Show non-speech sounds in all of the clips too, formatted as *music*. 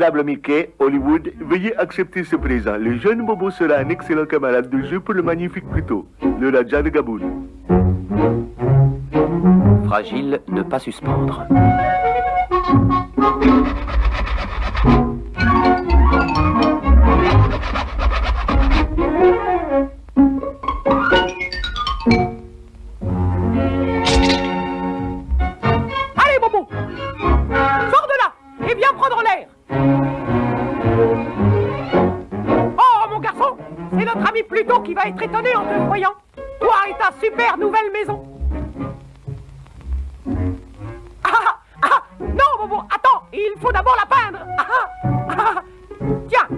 Honorable Mickey, Hollywood, veuillez accepter ce présent. Le jeune Bobo sera un excellent camarade de jeu pour le magnifique Pluto, le Raja de Gaboun. Fragile, ne pas suspendre. C'est notre ami Pluto qui va être étonné en te voyant. Toi et ta super nouvelle maison. Ah, ah, non, Bobo, attends, il faut d'abord la peindre. Ah, ah, ah. Tiens,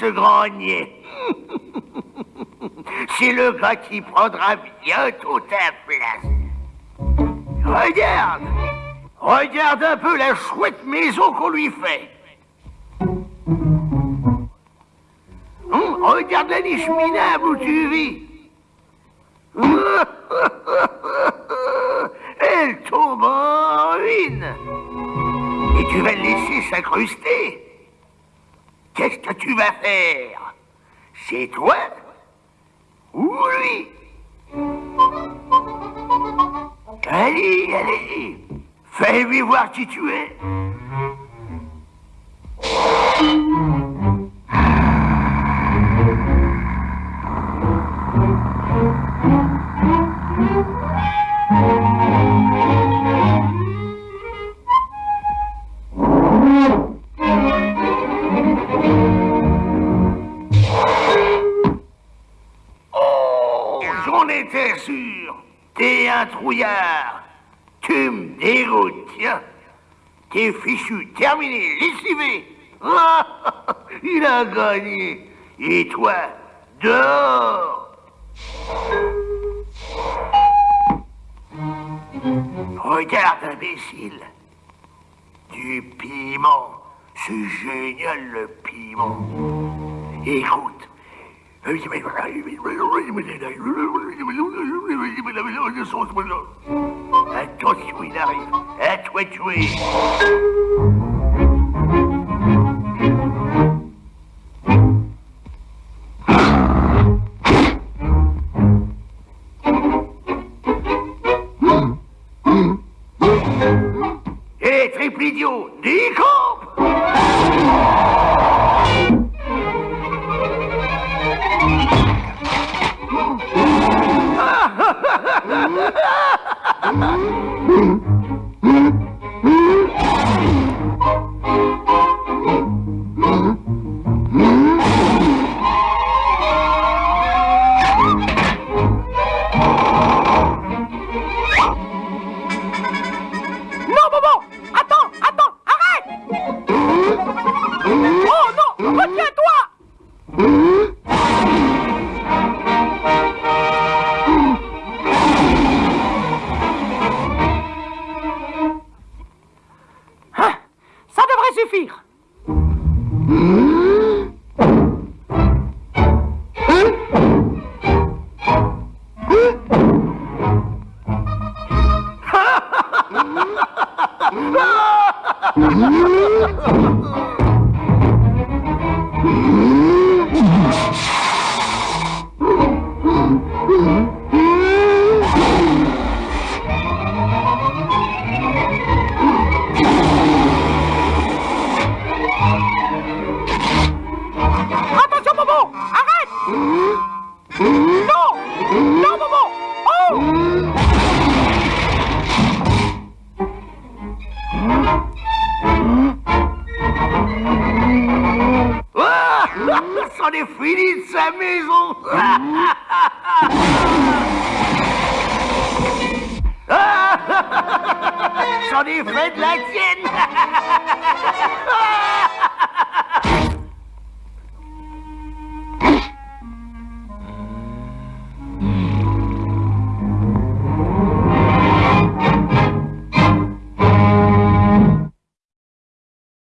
ce grenier *laughs* C'est le gars qui prendra bientôt ta place. Regarde Regarde un peu la chouette maison qu'on lui fait. Hum, regarde la niche minable où tu vis. *laughs* Elle tombe en ruine. Et tu vas le laisser s'incruster. Faire C'est toi ou lui Allez, allez, fais-lui voir qui tu es. T'es un trouillard. Tu me dégoûtes, tiens. T'es fichu, terminé, lessivé. *laughs* Il a gagné. Et toi, dehors. Regarde, imbécile. Du piment. C'est génial, le piment. Écoute That touch me now. That touch me. Hey, triple idiot, Decop! Mm-hmm. Suffire est fini de sa maison. *laughs* J'en ai fait de la tienne